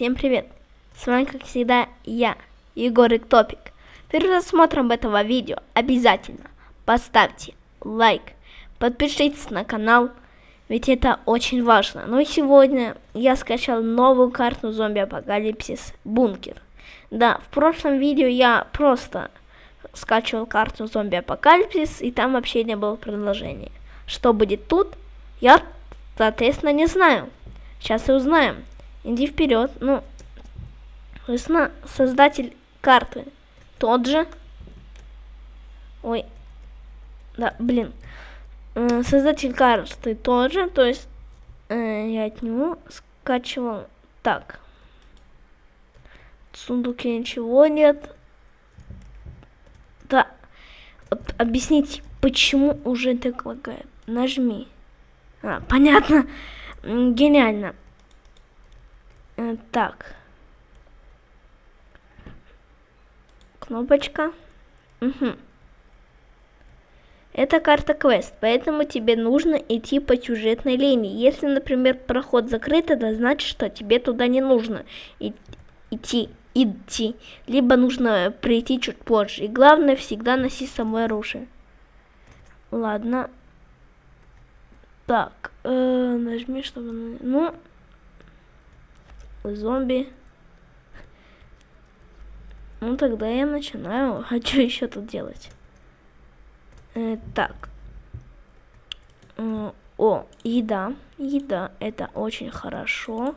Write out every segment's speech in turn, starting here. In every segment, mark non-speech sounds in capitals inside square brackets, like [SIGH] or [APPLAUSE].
Всем привет! С вами, как всегда, я, Егорик Топик. Перед просмотром этого видео обязательно поставьте лайк, подпишитесь на канал, ведь это очень важно. Ну и сегодня я скачал новую карту зомби апокалипсис бункер. Да, в прошлом видео я просто скачивал карту зомби апокалипсис, и там вообще не было предложения. Что будет тут, я, соответственно, не знаю. Сейчас и узнаем. Иди вперед. Ну, соответственно, создатель карты тот же. Ой. Да, блин. Создатель карты тот же, то есть э, я от него скачивал. Так. В сундуке ничего нет. Да. Вот объяснить, почему уже так лагает. Нажми. А, понятно. Гениально. Э, так. Кнопочка. Угу. Это карта квест, поэтому тебе нужно идти по сюжетной линии. Если, например, проход закрыт, это значит, что тебе туда не нужно идти, идти. Либо нужно прийти чуть позже. И главное, всегда носи с собой оружие. Ладно. Так, э, нажми, чтобы... Ну, зомби. Ну, тогда я начинаю. [LAUGHS] А что еще тут делать? Э, так. Э, о, еда. Еда. Это очень хорошо.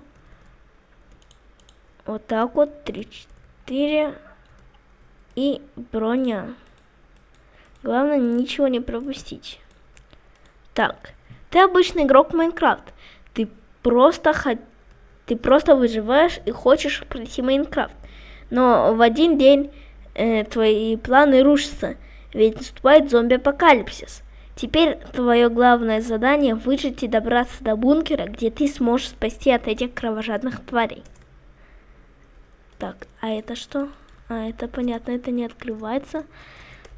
Вот так вот. Три, четыре. И броня. Главное, ничего не пропустить. Так. Ты обычный игрок Майнкрафт. Ты просто хоть ты просто выживаешь и хочешь пройти Майнкрафт. Но в один день э, твои планы рушатся, ведь наступает зомби-апокалипсис. Теперь твое главное задание выжить и добраться до бункера, где ты сможешь спасти от этих кровожадных тварей. Так, а это что? А, это понятно, это не открывается.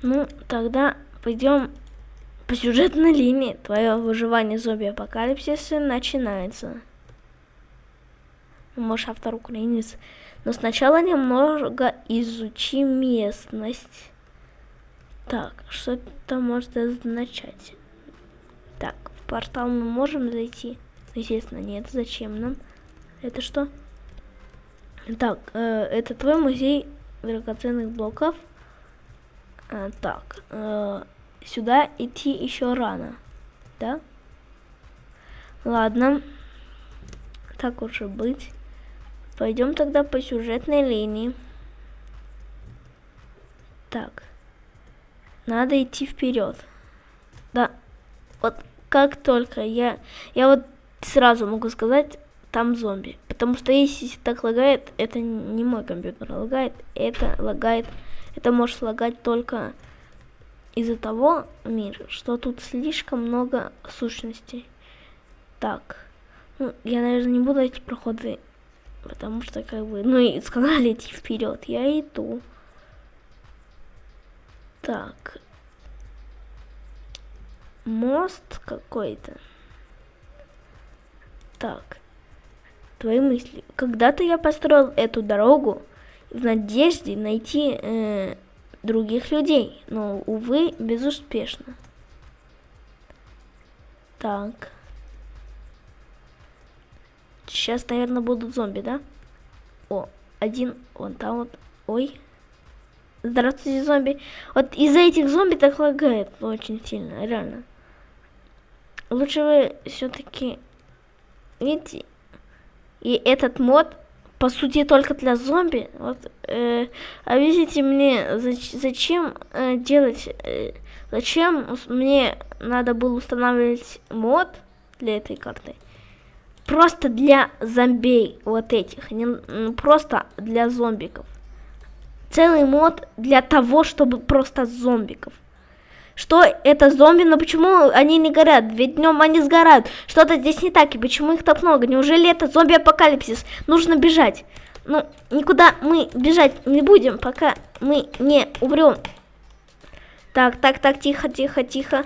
Ну, тогда пойдем по сюжетной линии. Твое выживание зомби-апокалипсиса начинается может автор украинец. Но сначала немного изучи местность. Так, что это может означать? Так, в портал мы можем зайти? Естественно, нет. Зачем нам? Это что? Так, э, это твой музей драгоценных блоков. А, так, э, сюда идти еще рано, да? Ладно, так уже быть. Пойдем тогда по сюжетной линии. Так. Надо идти вперед. Да. Вот как только я... Я вот сразу могу сказать, там зомби. Потому что если так лагает, это не мой компьютер лагает, это лагает... Это может лагать только из-за того, мир, что тут слишком много сущностей. Так. Ну, я, наверное, не буду эти проходы Потому что, как бы, ну и сказали идти вперед. Я иду. Так. Мост какой-то. Так. Твои мысли. Когда-то я построил эту дорогу в надежде найти э, других людей, но, увы, безуспешно. Так. Сейчас, наверное, будут зомби, да? О, один вон там вот. Ой. Здравствуйте, зомби. Вот из-за этих зомби так лагает очень сильно, реально. Лучше вы все-таки... Видите? И этот мод, по сути, только для зомби. Вот, э, объясните мне, зач зачем э, делать... Э, зачем мне надо было устанавливать мод для этой карты? Просто для зомбей вот этих, не ну, просто для зомбиков. Целый мод для того, чтобы просто зомбиков. Что это зомби, но почему они не горят? Ведь днем они сгорают. Что-то здесь не так, и почему их так много? Неужели это зомби-апокалипсис? Нужно бежать. Ну, никуда мы бежать не будем, пока мы не умрем. Так, так, так, тихо, тихо, тихо.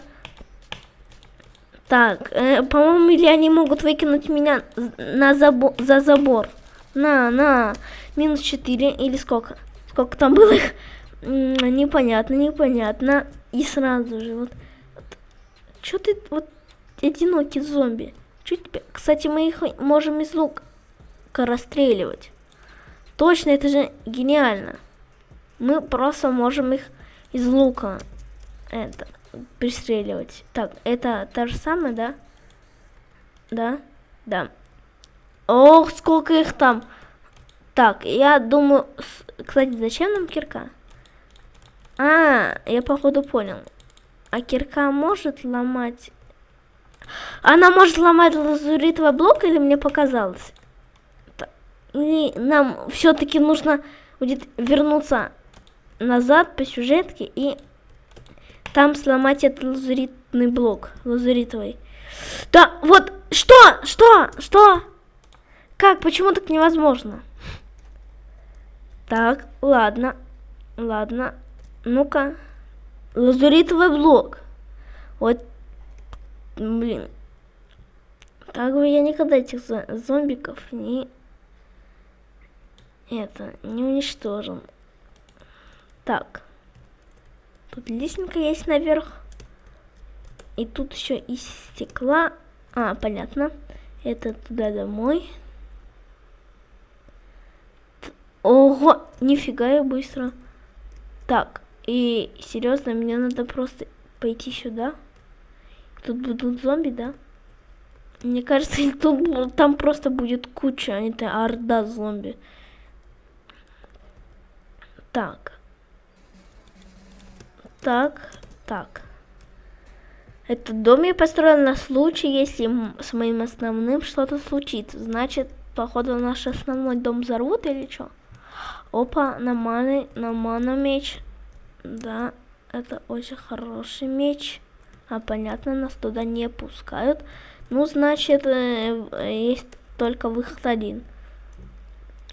Так, э, по-моему, или они могут выкинуть меня на забо за забор. На, на. Минус 4 или сколько? Сколько там было их? Непонятно, непонятно. И сразу же вот. Чё ты вот одинокий зомби? Тебе? Кстати, мы их можем из лука расстреливать. Точно, это же гениально. Мы просто можем их из лука это пристреливать. Так, это та же самая, да? Да? Да. Ох, сколько их там. Так, я думаю... Кстати, зачем нам кирка? А, я походу понял. А кирка может ломать... Она может ломать лазуритовый блок или мне показалось? Или нам все-таки нужно будет вернуться назад по сюжетке и там сломать этот лазуритный блок, лазуритовый. Да, вот, что, что, что? Как, почему так невозможно? Так, ладно, ладно, ну-ка. Лазуритовый блок. Вот, блин. Так бы я никогда этих зомбиков не... Это, не уничтожил. Так. Тут лестница есть наверх. И тут еще из стекла. А, понятно. Это туда домой. Ого, нифига я быстро. Так, и серьезно, мне надо просто пойти сюда. Тут будут зомби, да? Мне кажется, [LAUGHS] тут, там просто будет куча, а это орда зомби. Так. Так, так. Этот дом я построил на случай, если с моим основным что-то случится. Значит, походу наш основной дом взорвут или что? Опа, на маны, на ману меч. Да, это очень хороший меч. А понятно, нас туда не пускают. Ну, значит, э, есть только выход один.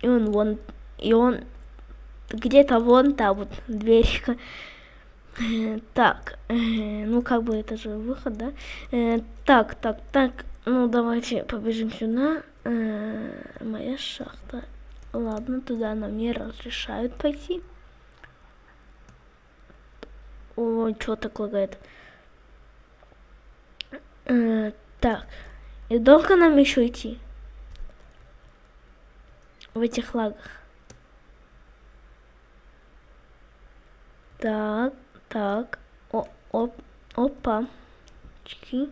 И он вон, и он где-то вон там вот дверь. [LAUGHS] Так, э, ну как бы это же выход, да? Э, так, так, так, ну давайте побежим сюда. Э, моя шахта. Ладно, туда нам не разрешают пойти. О, что так лагает? так, и долго нам еще идти? В этих лагах. Так. Так, о, оп, опа. Чики.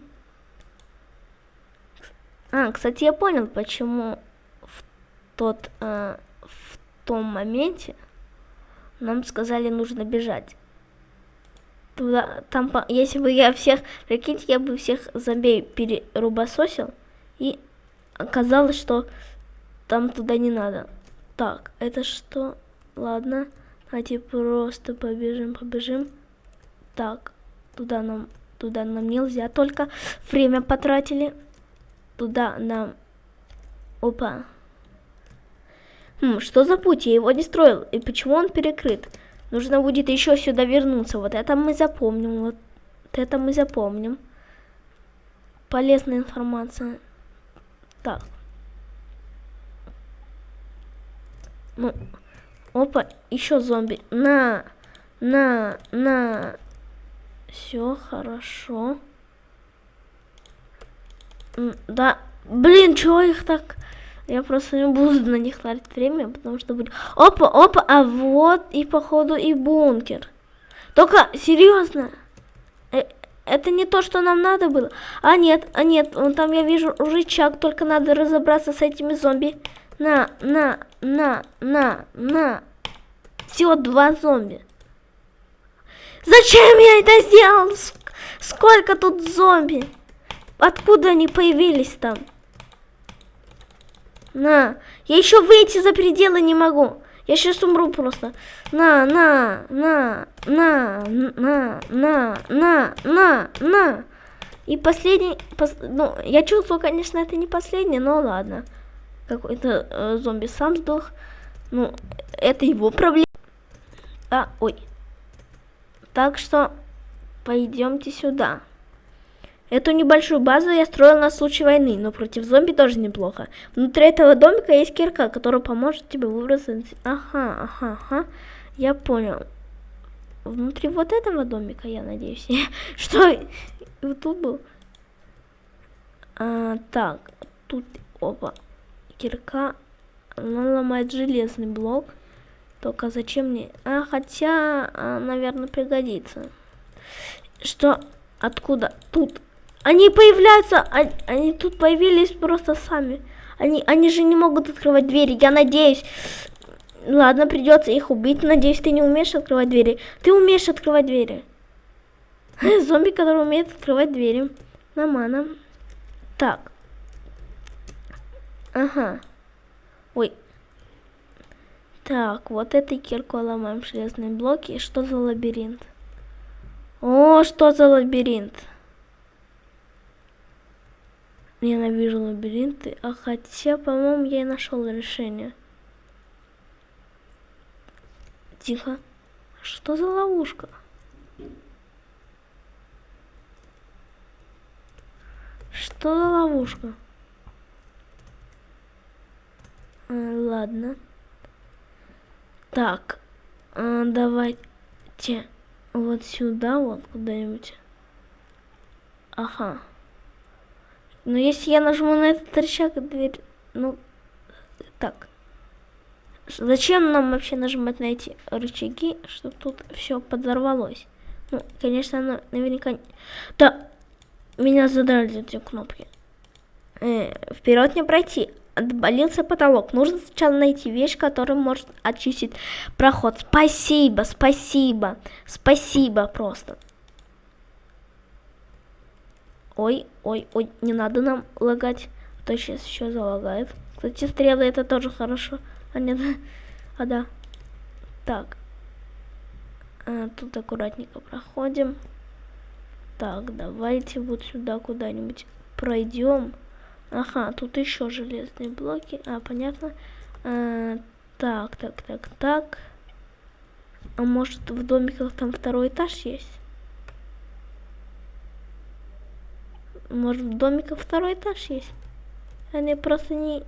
А, кстати, я понял, почему в тот, э, в том моменте нам сказали нужно бежать. Туда, там, если бы я всех, прикиньте, я бы всех зомби перерубососил, и оказалось, что там туда не надо. Так, это что? Ладно, давайте просто побежим, побежим. Так, туда нам, туда нам нельзя, только время потратили. Туда нам... Опа. Хм, что за путь? Я его не строил. И почему он перекрыт? Нужно будет еще сюда вернуться. Вот это мы запомним. Вот это мы запомним. Полезная информация. Так. Ну, опа, еще зомби. На, на, на. Все хорошо. Да, блин, чего их так... Я просто не буду на них тратить время, потому что будет... Опа, опа, а вот и походу и бункер. Только, серьезно, э, это не то, что нам надо было. А нет, а нет, вон там я вижу рычаг, только надо разобраться с этими зомби. На, на, на, на, на. Всего два зомби. Зачем я это сделал? Сколько тут зомби? Откуда они появились там? На, я еще выйти за пределы не могу. Я сейчас умру просто. На, на, на, на, на, на, на, на, на. И последний, пос, ну, я чувствую, конечно, это не последний, но ладно. Какой-то э, зомби сам сдох. Ну, это его проблема. А, ой. Так что пойдемте сюда. Эту небольшую базу я строил на случай войны, но против зомби тоже неплохо. Внутри этого домика есть кирка, которая поможет тебе выбраться. Ага, ага, ага. Я понял. Внутри вот этого домика, я надеюсь. [LAUGHS] Что? Вот тут был? А, так, тут, опа, кирка. Она ломает железный блок. Только зачем мне? А, хотя, а, наверное, пригодится. Что? Откуда? Тут. Они появляются, они, они тут появились просто сами. Они, они же не могут открывать двери, я надеюсь. Ладно, придется их убить. Надеюсь, ты не умеешь открывать двери. Ты умеешь открывать двери. [LAUGHS] Зомби, который умеет открывать двери. Нормально. Так. Ага. Ой, так, вот этой киркой ломаем железные блоки. Что за лабиринт? О, что за лабиринт? Ненавижу лабиринты. А хотя, по-моему, я и нашел решение. Тихо. Что за ловушка? Что за ловушка? А, ладно. Так, э, давайте вот сюда, вот куда-нибудь. Ага. Но если я нажму на этот рычаг, дверь... Ну, так. Зачем нам вообще нажимать на эти рычаги, чтобы тут все подорвалось? Ну, конечно, оно наверняка... Да, меня задрали эти кнопки. Э, вперед не пройти отболился потолок. Нужно сначала найти вещь, которая может очистить проход. Спасибо, спасибо, спасибо просто. Ой, ой, ой, не надо нам лагать, а то сейчас еще залагает. Кстати, стрелы это тоже хорошо. А нет, [LAUGHS] а да. Так. А, тут аккуратненько проходим. Так, давайте вот сюда куда-нибудь пройдем. Ага, тут еще железные блоки. А, понятно. А, так, так, так, так. А может в домиках там второй этаж есть? Может в домиках второй этаж есть? Я просто не,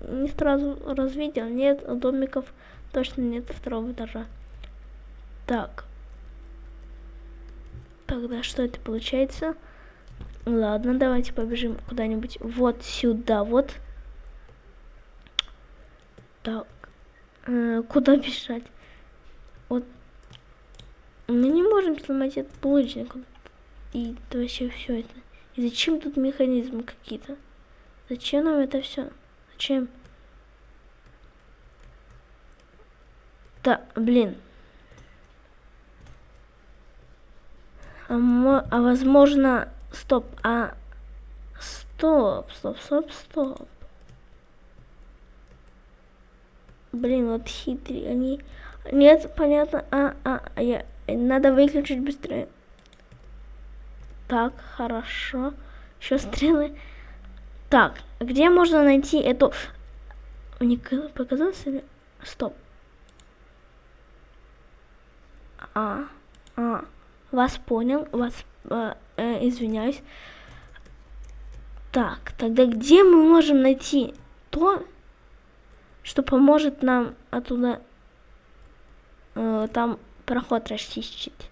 не сразу развидел. Нет, домиков точно нет второго этажа. Так. Тогда что это получается? Ладно, давайте побежим куда-нибудь вот сюда, вот. Так, э, куда [LAUGHS] бежать? Вот. Мы не можем сломать этот булыжник. И вообще все это. И зачем тут механизмы какие-то? Зачем нам это все? Зачем? Да, блин. А, а возможно, Стоп, а... Стоп, стоп, стоп, стоп. Блин, вот хитрые они... Нет, понятно. А, а, а, я... Надо выключить быстрее. Так, хорошо. Еще стрелы. Так, где можно найти эту... Мне показалось или... Стоп. А, а, вас понял, вас э, э, извиняюсь. Так, тогда где мы можем найти то, что поможет нам оттуда э, там проход расчистить?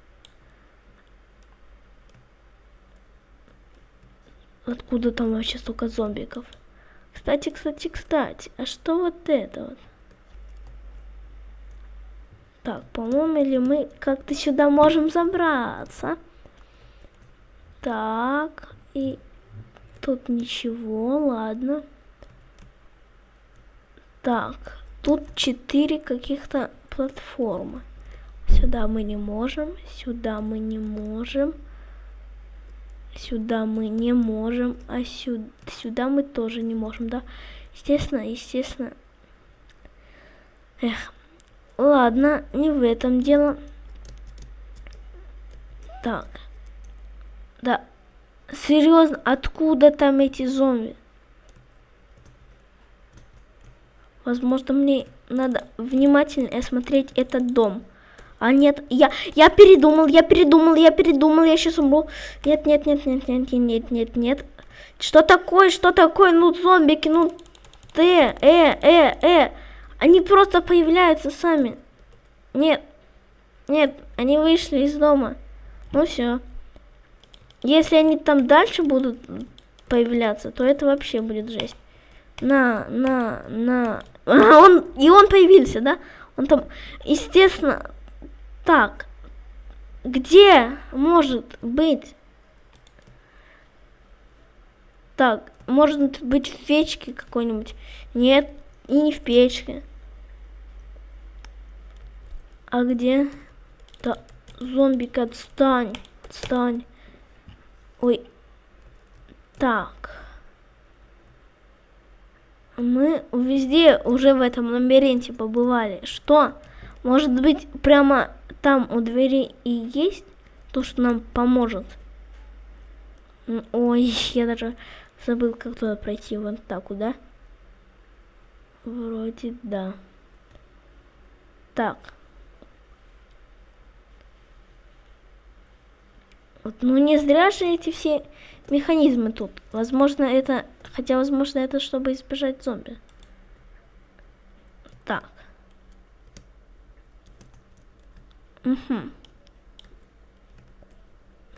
Откуда там вообще столько зомбиков? Кстати, кстати, кстати, а что вот это вот? Так, по-моему, или мы как-то сюда можем забраться? Так, и тут ничего, ладно. Так, тут четыре каких-то платформы. Сюда мы не можем, сюда мы не можем, сюда мы не можем, а сюда, сюда мы тоже не можем, да? Естественно, естественно. Эх, ладно, не в этом дело. Так. Да. Серьезно, откуда там эти зомби? Возможно, мне надо внимательно осмотреть этот дом. А нет, я, я передумал, я передумал, я передумал, я сейчас умру. Нет, нет, нет, нет, нет, нет, нет, нет, нет. Что такое, что такое, ну, зомбики, ну, э, э, э, э. Они просто появляются сами. Нет, нет, они вышли из дома. Ну все. Если они там дальше будут появляться, то это вообще будет жесть. На, на, на. [LAUGHS] Он, и он появился, да? Он там, естественно, так. Где может быть? Так, может быть в печке какой-нибудь? Нет, и не в печке. А где? Да, зомбик, отстань, отстань. Ой. Так. Мы везде уже в этом лабиринте побывали. Что? Может быть, прямо там у двери и есть то, что нам поможет? Ой, [LAUGHS] я даже забыл, как туда пройти. Вот так, куда? Вроде да. Так. Вот, ну не зря же эти все механизмы тут. Возможно, это... Хотя, возможно, это чтобы избежать зомби. Так. Угу.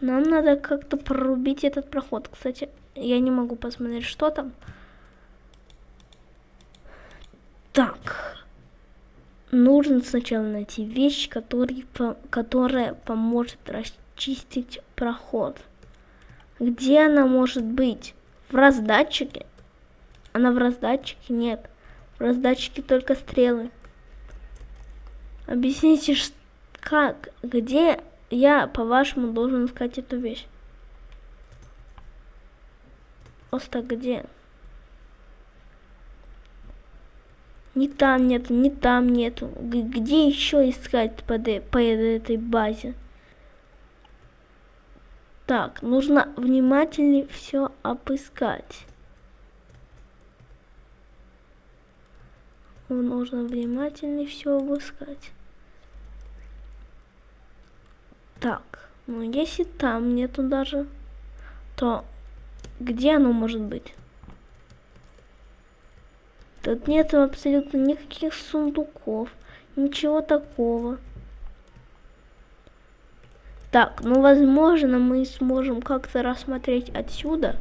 Нам надо как-то прорубить этот проход. Кстати, я не могу посмотреть, что там. Так. Нужно сначала найти вещь, который, по, которая поможет расчистить проход. Где она может быть? В раздатчике? Она в раздатчике? Нет. В раздатчике только стрелы. Объясните, как, где я, по-вашему, должен искать эту вещь? Просто где? Ни там нету, ни там нету. Где еще искать по, по этой базе? Так, нужно внимательнее все обыскать. Нужно внимательнее все обыскать. Так, ну если там нету даже, то где оно может быть? Тут нет абсолютно никаких сундуков, ничего такого. Так, ну возможно мы сможем как-то рассмотреть отсюда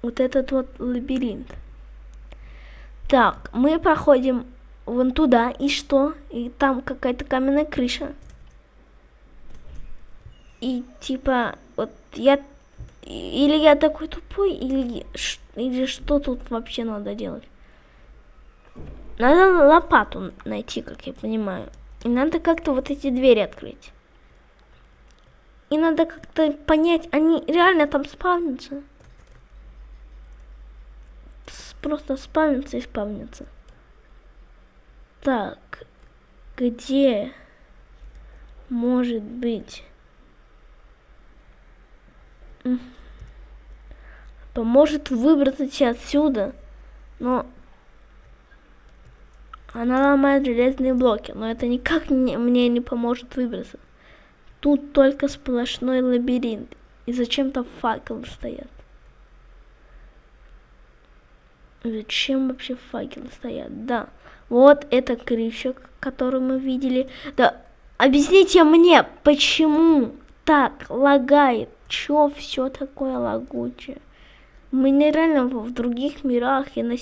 вот этот вот лабиринт. Так, мы проходим вон туда, и что? И там какая-то каменная крыша. И типа, вот я... Или я такой тупой, или, или что тут вообще надо делать? Надо лопату найти, как я понимаю. И надо как-то вот эти двери открыть. И надо как-то понять, они реально там спавнятся. Просто спавнятся и спавнятся. Так, где может быть поможет выбраться отсюда, но она ломает железные блоки, но это никак не, мне не поможет выбраться. Тут только сплошной лабиринт, и зачем-то факелы стоят. Зачем вообще факелы стоят? Да, вот это крыша, которую мы видели. Да, объясните мне, почему так лагает? Чё все такое лагучее? Мы нереально в других мирах и на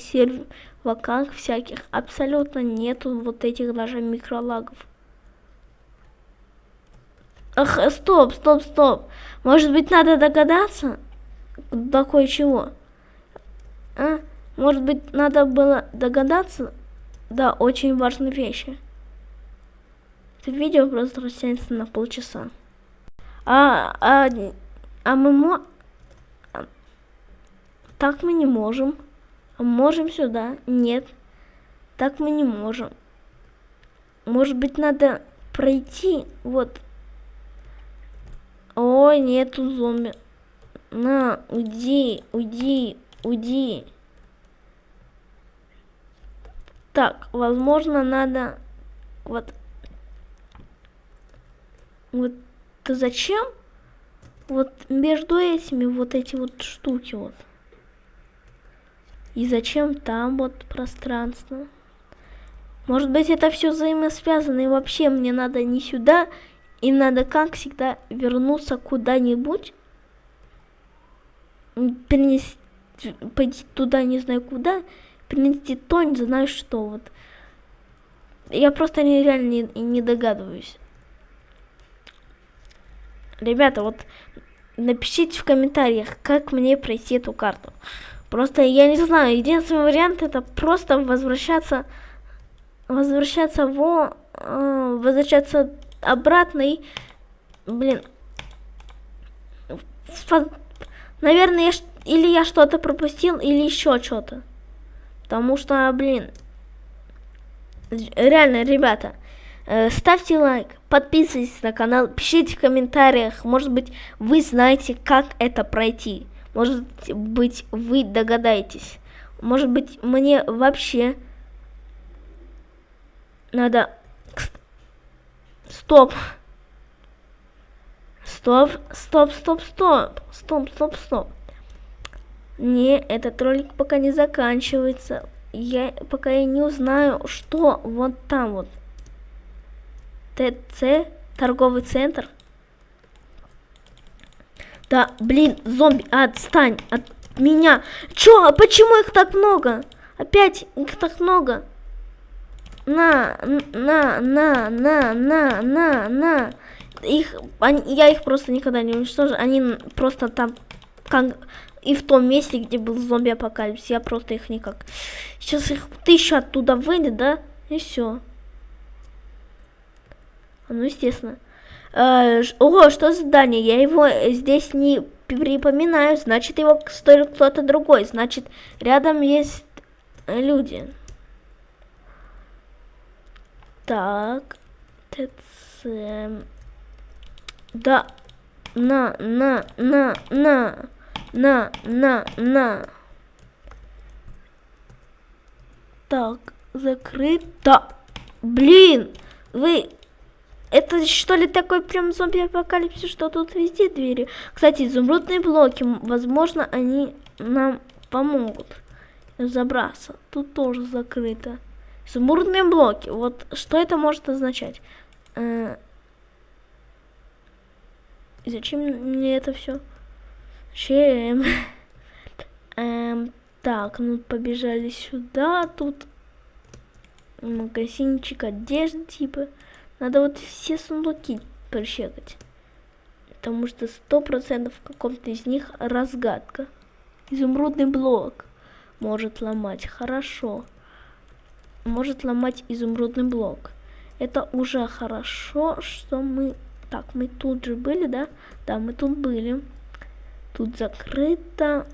серваках всяких абсолютно нету вот этих даже микролагов. Ах, стоп, стоп, стоп. Может быть, надо догадаться до кое-чего? А? Может быть, надо было догадаться до очень важной вещи. Это видео просто растянется на полчаса. А, а, а мы мо... Так мы не можем. Можем сюда? Нет. Так мы не можем. Может быть, надо пройти? Вот. Ой, нету зомби. На, уйди, уйди, уйди. Так, возможно, надо вот Вот зачем вот между этими вот эти вот штуки вот? И зачем там вот пространство? Может быть это все взаимосвязано и вообще мне надо не сюда, и надо как всегда вернуться куда-нибудь, перенести, пойти туда не знаю куда, принести то не знаю что вот. Я просто нереально не, не догадываюсь. Ребята, вот напишите в комментариях, как мне пройти эту карту. Просто я не знаю, единственный вариант это просто возвращаться, возвращаться в, э, возвращаться обратно и, блин, наверное, я, или я что-то пропустил, или еще что-то. Потому что, блин, реально, ребята, Э, ставьте лайк, подписывайтесь на канал, пишите в комментариях, может быть, вы знаете, как это пройти. Может быть, вы догадаетесь. Может быть, мне вообще надо... Стоп. Стоп, стоп, стоп, стоп. Стоп, стоп, стоп. Не, этот ролик пока не заканчивается. Я пока я не узнаю, что вот там вот. ТЦ, торговый центр. Да, блин, зомби, отстань от меня. Чё, а почему их так много? Опять их так много. На, на, на, на, на, на, на. Их, они, я их просто никогда не уничтожу. Они просто там, как и в том месте, где был зомби-апокалипсис. Я просто их никак. Сейчас их тысяча оттуда выйдет, да? И все. Ну, естественно. Э, ого, что за здание? Я его здесь не припоминаю. Значит, его стоит кто-то другой. Значит, рядом есть люди. Так. ТЦ. Да. На, на, на, на. На, на, на. Так, закрыто. Блин, вы это что ли такой прям зомби-апокалипсис, что тут везде двери? Кстати, изумрудные блоки, возможно, они нам помогут забраться. Тут тоже закрыто. Изумрудные блоки, вот что это может означать? Э зачем мне это все? Чем? [LAUGHS] эм, так, ну побежали сюда, тут магазинчик одежды типа. Надо вот все сундуки прощекать. Потому что сто процентов в каком-то из них разгадка. Изумрудный блок может ломать. Хорошо. Может ломать изумрудный блок. Это уже хорошо, что мы... Так, мы тут же были, да? Да, мы тут были. Тут закрыто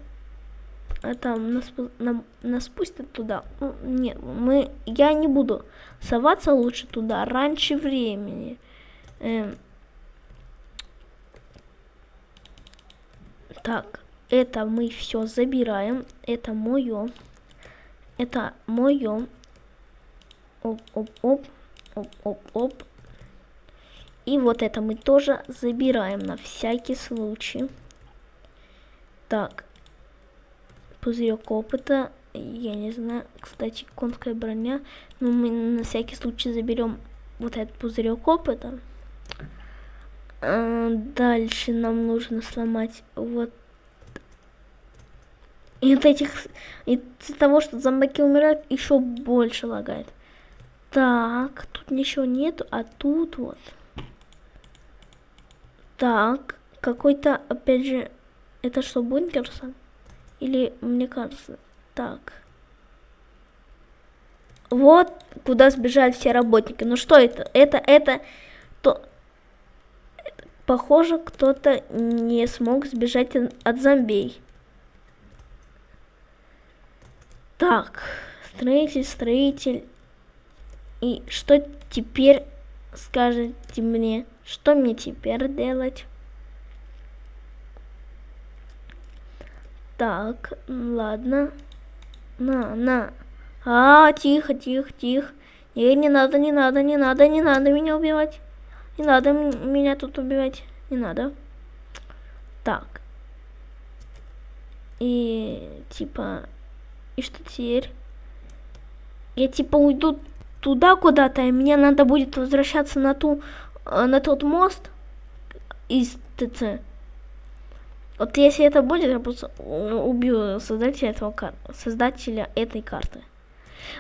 там нас, нам, нас пустят туда. Ну, нет, мы, я не буду соваться лучше туда раньше времени. Эм. Так, это мы все забираем. Это мое. Это мое. Оп, оп, оп, оп, оп, оп. И вот это мы тоже забираем на всякий случай. Так, пузырек опыта. Я не знаю, кстати, конская броня. Но мы на всякий случай заберем вот этот пузырек опыта. А, дальше нам нужно сломать вот и от этих из-за того, что зомбаки умирают, еще больше лагает. Так, тут ничего нету, а тут вот. Так, какой-то, опять же, это что, бункерсон? Или, мне кажется, так. Вот куда сбежали все работники. Ну что это? Это, это, то... Похоже, кто-то не смог сбежать от зомбей. Так, строитель, строитель. И что теперь скажете мне? Что мне теперь делать? Так, ладно. На, на. А, тихо, тихо, тихо. Не, не надо, не надо, не надо, не надо меня убивать. Не надо меня тут убивать. Не надо. Так. И типа... И что теперь? Я типа уйду туда куда-то, и мне надо будет возвращаться на ту... Э, на тот мост из ТЦ. Вот если это будет, я просто убью создателя этого создателя этой карты.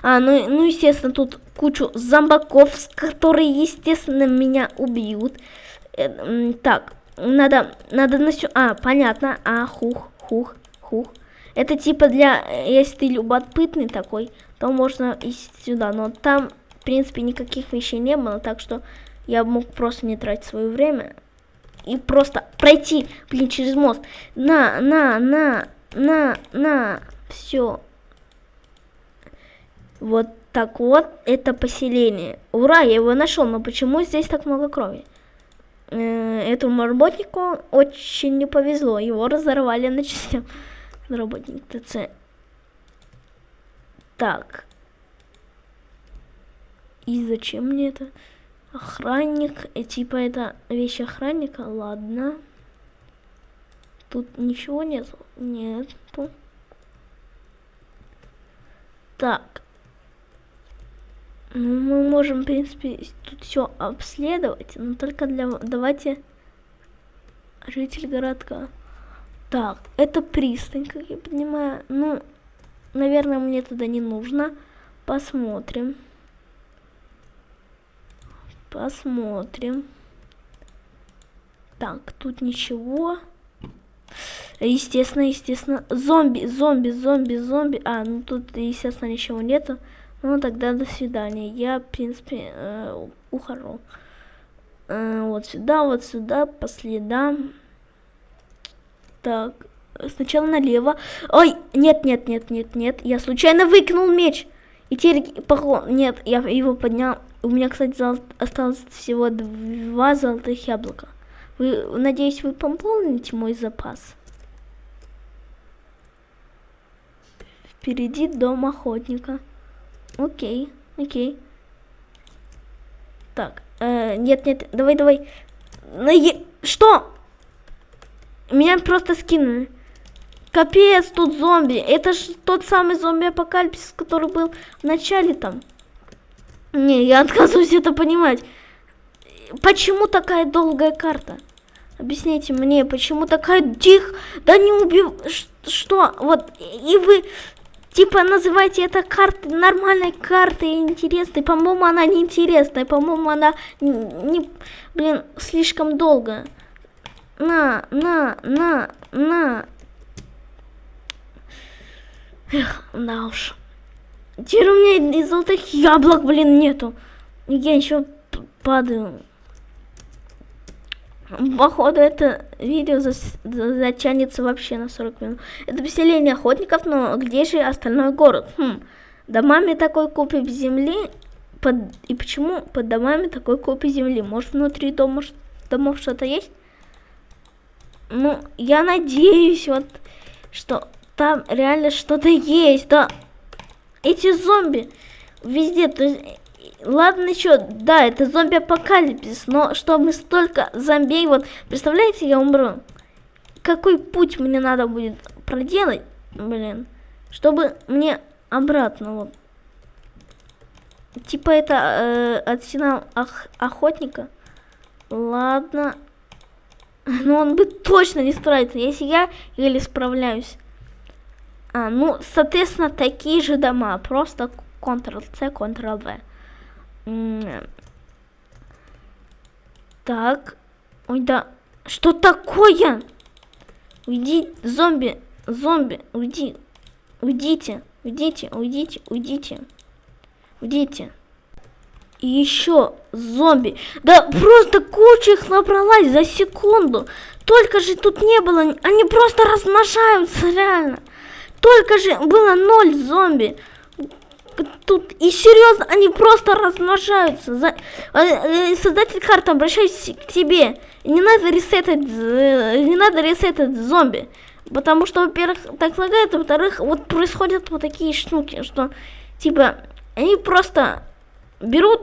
А, ну, ну, естественно, тут кучу зомбаков, которые, естественно, меня убьют. Э, так, надо, надо на сю... А, понятно. А, хух, хух, хух. Это типа для, если ты любопытный такой, то можно идти сюда. Но там, в принципе, никаких вещей не было, так что я мог просто не тратить свое время и просто пройти, блин, через мост. На, на, на, на, на, все. Вот так вот, это поселение. Ура, я его нашел, но почему здесь так много крови? Э, этому работнику очень не повезло, его разорвали на части. [LAUGHS] Работник ТЦ. Так. И зачем мне это? Охранник, и типа это вещь охранника, ладно. Тут ничего нет, нету. Так. Ну, мы можем, в принципе, тут все обследовать, но только для... Давайте... Житель городка. Так, это пристань, как я понимаю. Ну, наверное, мне туда не нужно. Посмотрим. Посмотрим. Так, тут ничего. Естественно, естественно. Зомби, зомби, зомби, зомби. А, ну тут, естественно, ничего нету. Ну, тогда до свидания. Я, в принципе, э, ухожу. Э, вот сюда, вот сюда, по следам. Так, сначала налево. Ой, нет, нет, нет, нет, нет. Я случайно выкинул меч. И теперь, нет, я его поднял. У меня, кстати, зол... осталось всего два золотых яблока. Вы, надеюсь, вы пополните мой запас. Впереди дом охотника. Окей, окей. Так, э, нет, нет, давай, давай. На е... Что? Меня просто скинули. Капец, тут зомби. Это же тот самый зомби-апокалипсис, который был в начале там. Не, я отказываюсь это понимать. Почему такая долгая карта? Объясните мне, почему такая дих? Да не убив... Что? Вот, и вы Типа называйте это картой, нормальной картой, интересной. По-моему, она не интересная. По-моему, она не, блин, слишком долго. На, на, на, на. Эх, да уж. Теперь у меня из золотых яблок, блин, нету. Я еще падаю. Походу, это видео затянется вообще на 40 минут. Это поселение охотников, но где же остальной город? Хм. Домами такой купи земли. Под... И почему под домами такой купи земли? Может, внутри дома, домов что-то есть? Ну, я надеюсь, вот, что там реально что-то есть, да. Эти зомби везде, то есть ладно еще, да, это зомби-апокалипсис, но чтобы столько зомбей, вот, представляете, я умру. Какой путь мне надо будет проделать, блин, чтобы мне обратно, вот. Типа это э, арсенал ох охотника. Ладно. [LAUGHS] Но он бы точно не справится, если я или справляюсь. А, ну, соответственно, такие же дома, просто Ctrl-C, Ctrl-V. Так. Ой, да. Что такое? Уйди, зомби, зомби, уйди. Уйдите, уйдите, уйдите, уйдите. Уйдите. И еще зомби. Да просто куча их набралась за секунду. Только же тут не было. Они просто размножаются, реально. Только же было ноль зомби тут и серьезно, они просто размножаются. За, э, э, создатель карты, обращаюсь к тебе. Не надо ресетать, э, не надо ресетать зомби. Потому что, во-первых, так лагает, а во-вторых, вот происходят вот такие штуки, что, типа, они просто берут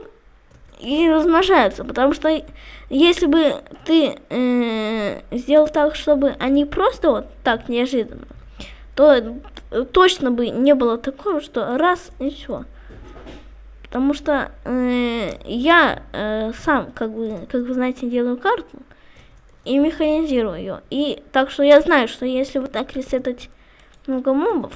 и размножаются, потому что если бы ты э, сделал так, чтобы они просто вот так неожиданно, то точно бы не было такого, что раз и все. Потому что э, я э, сам, как бы, как вы знаете, делаю карту и механизирую ее. И так что я знаю, что если вот так ресетать много мобов,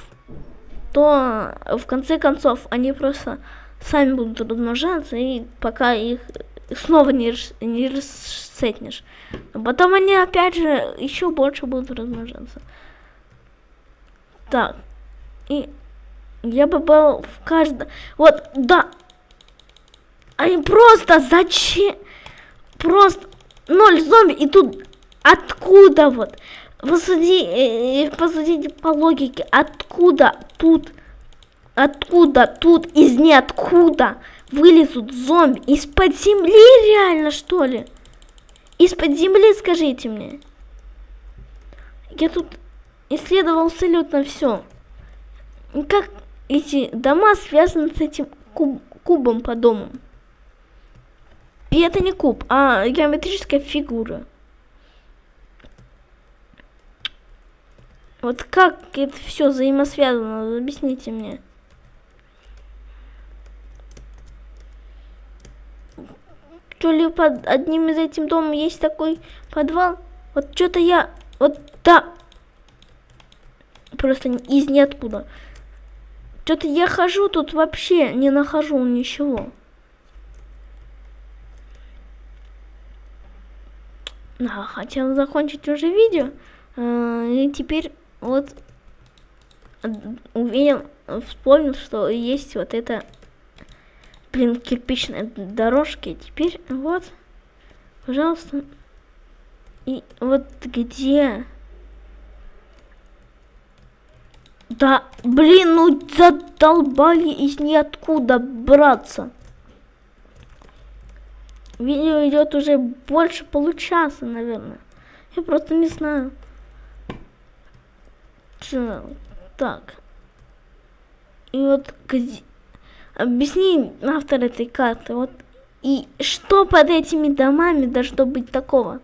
то в конце концов они просто сами будут размножаться, и пока их снова не, не рассетнешь. А потом они опять же еще больше будут размножаться. Так. И я бы был в каждом... Вот, да. Они просто зачем? Просто ноль зомби, и тут откуда вот? Посуди, э, посудите по логике, откуда тут, откуда тут из ниоткуда вылезут зомби? Из-под земли реально, что ли? Из-под земли, скажите мне. Я тут исследовал абсолютно все. Как эти дома связаны с этим куб кубом по дому? И это не куб, а геометрическая фигура. Вот как это все взаимосвязано, объясните мне. Что ли под одним из этим домом есть такой подвал? Вот что-то я... Вот да. Просто из ниоткуда. Что-то я хожу тут вообще не нахожу ничего. Да, хотел закончить уже видео. Э, и теперь вот увидел, вспомнил, что есть вот это, блин, кирпичная дорожки. Теперь вот, пожалуйста. И вот где? Да, блин, ну задолбали из ниоткуда браться. Видео идет уже больше получаса, наверное. Я просто не знаю. Так. И вот. Объясни автор этой карты. Вот и что под этими домами должно быть такого?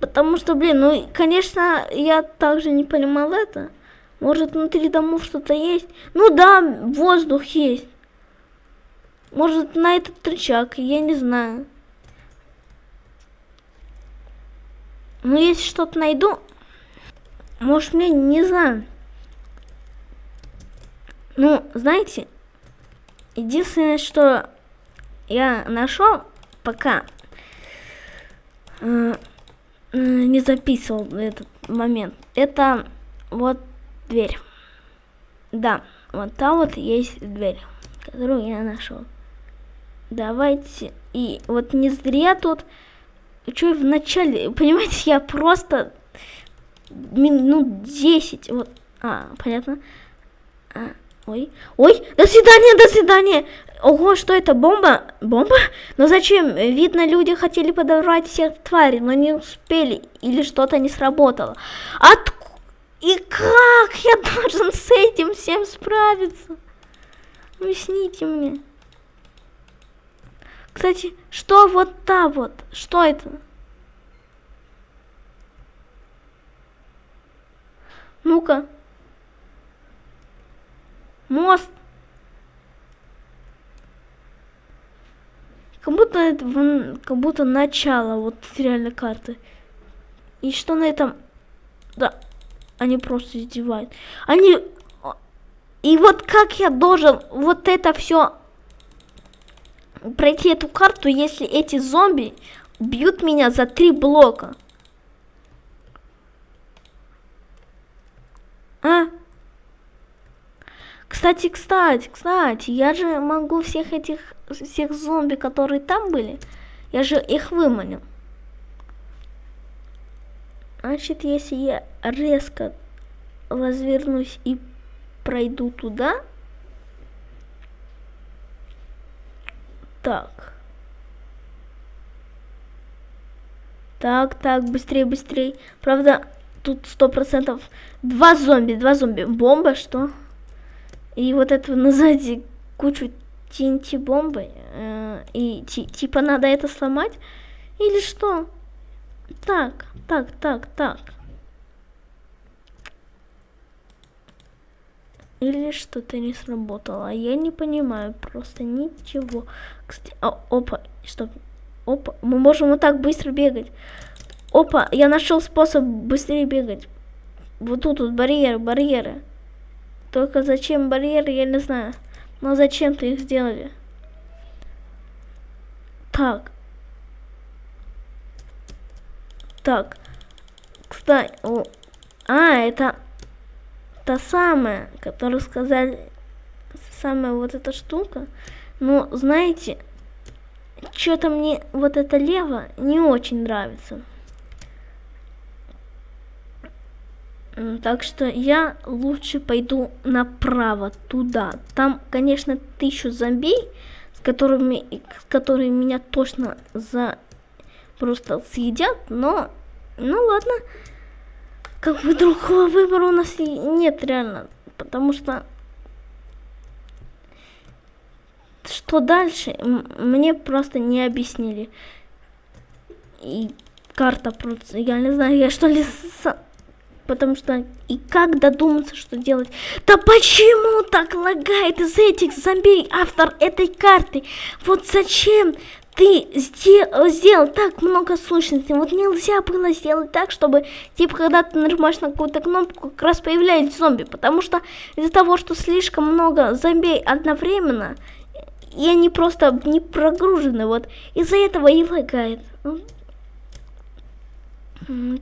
Потому что, блин, ну, конечно, я также не понимал это. Может, внутри домов что-то есть? Ну да, воздух есть. Может, на этот рычаг, я не знаю. Ну, если что-то найду, может, мне не знаю. Ну, знаете, единственное, что я нашел, пока э, не записывал этот момент, это вот дверь. Да, вот там вот есть дверь, которую я нашел. Давайте. И вот не зря тут... Что в начале... [LAUGHS] Понимаете, я просто... Минут 10. Вот. А, понятно. А, ой. Ой, до свидания, до свидания. Ого, что это, бомба? Бомба? Но зачем? Видно, люди хотели подорвать всех тварей, но не успели. Или что-то не сработало. От... И как я должен с этим всем справиться? Объясните мне. Кстати, что вот та вот? Что это? Ну-ка. Мост. Как будто это как будто начало вот реально карты. И что на этом? Да, они просто издевают. Они и вот как я должен вот это все пройти эту карту, если эти зомби бьют меня за три блока? А? Кстати, кстати, кстати, я же могу всех этих, всех зомби, которые там были, я же их выманил. Значит, если я резко развернусь и пройду туда, Так. Так, так, быстрее, быстрее. Правда, тут сто процентов два зомби, два зомби. Бомба, что? И вот этого назади кучу TNT-бомбой, э, и типа надо это сломать, или что? Так, так, так, так. Или что-то не сработало. Я не понимаю просто ничего. Кстати, а, опа, стоп. Опа, мы можем вот так быстро бегать. Опа, я нашел способ быстрее бегать. Вот тут вот барьеры, барьеры. Только зачем барьеры, я не знаю. Но зачем-то их сделали. Так. Так. Кстати, о, а, это та самая, которую сказали, самая вот эта штука. Но, знаете, что-то мне вот это лево не очень нравится. Так что я лучше пойду направо, туда. Там, конечно, тысячу зомбей, с которыми, с которыми меня точно за просто съедят, но, ну ладно. Как бы другого выбора у нас нет реально, потому что что дальше, мне просто не объяснили. И карта просто, я не знаю, я что ли потому что и как додуматься, что делать? Да почему так лагает из этих зомби автор этой карты? Вот зачем ты сделал, сделал так много сущностей? Вот нельзя было сделать так, чтобы, типа, когда ты нажимаешь на какую-то кнопку, как раз появляются зомби, потому что из-за того, что слишком много зомби одновременно, и они просто не прогружены, вот, из-за этого и лагает.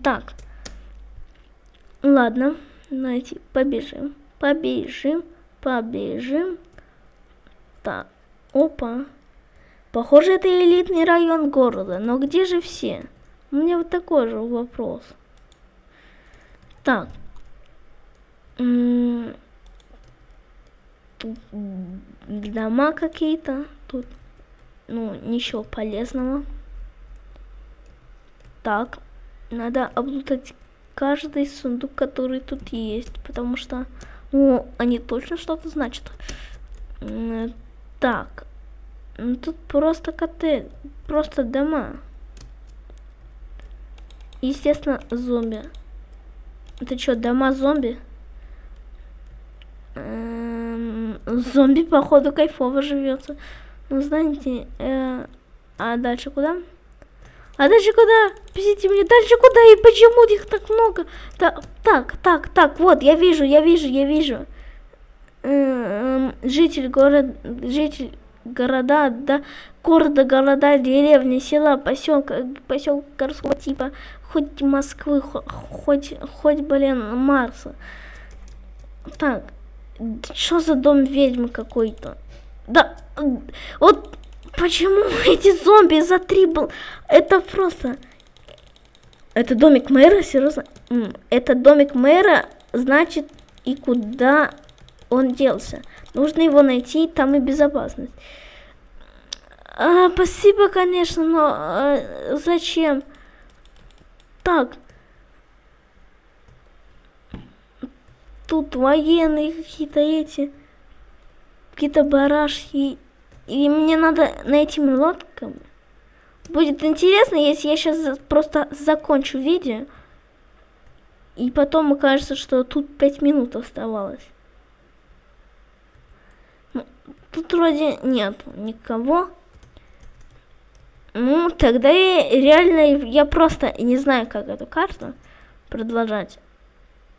Так. Ладно, давайте побежим, побежим, побежим. Так, опа. Похоже, это элитный район города, но где же все? У меня вот такой же вопрос. Так. Тут дома какие-то. Тут, ну, ничего полезного. Так, надо облутать каждый сундук, который тут есть, потому что, ну, они точно что-то значат. Так, ну, тут просто коты, просто дома. Естественно, зомби. Это что, дома зомби? Эм, зомби, походу, кайфово живется. Ну, знаете, э, а дальше куда? А дальше куда? Объясните мне, дальше куда и почему их так много? Так, так, так, так, вот, я вижу, я вижу, я вижу. Эм, житель города, житель города, да, города, города, деревни, села, поселка, поселка городского типа, хоть Москвы, хоть, хоть, блин, Марса. Так, что за дом ведьмы какой-то? Да, вот Почему эти зомби за три был? Это просто... Это домик мэра, серьезно? Это домик мэра, значит, и куда он делся. Нужно его найти, там и безопасность. А, спасибо, конечно, но а, зачем? Так. Тут военные какие-то эти, какие-то барашки и мне надо найти лодками. Будет интересно, если я сейчас просто закончу видео. И потом окажется, что тут 5 минут оставалось. Ну, тут вроде нет никого. Ну, тогда я реально, я просто не знаю, как эту карту продолжать.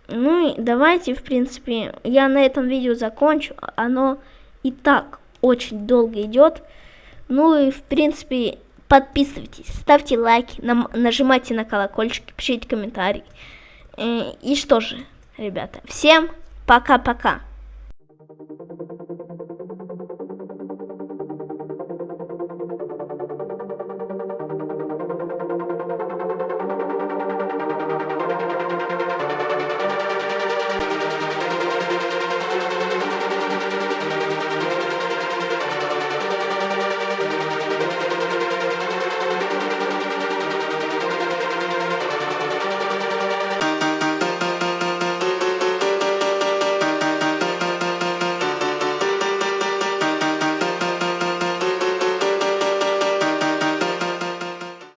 Ну и давайте, в принципе, я на этом видео закончу. Оно и так очень долго идет. Ну и в принципе подписывайтесь, ставьте лайки, нам, нажимайте на колокольчик, пишите комментарии. Э, и что же, ребята, всем пока-пока.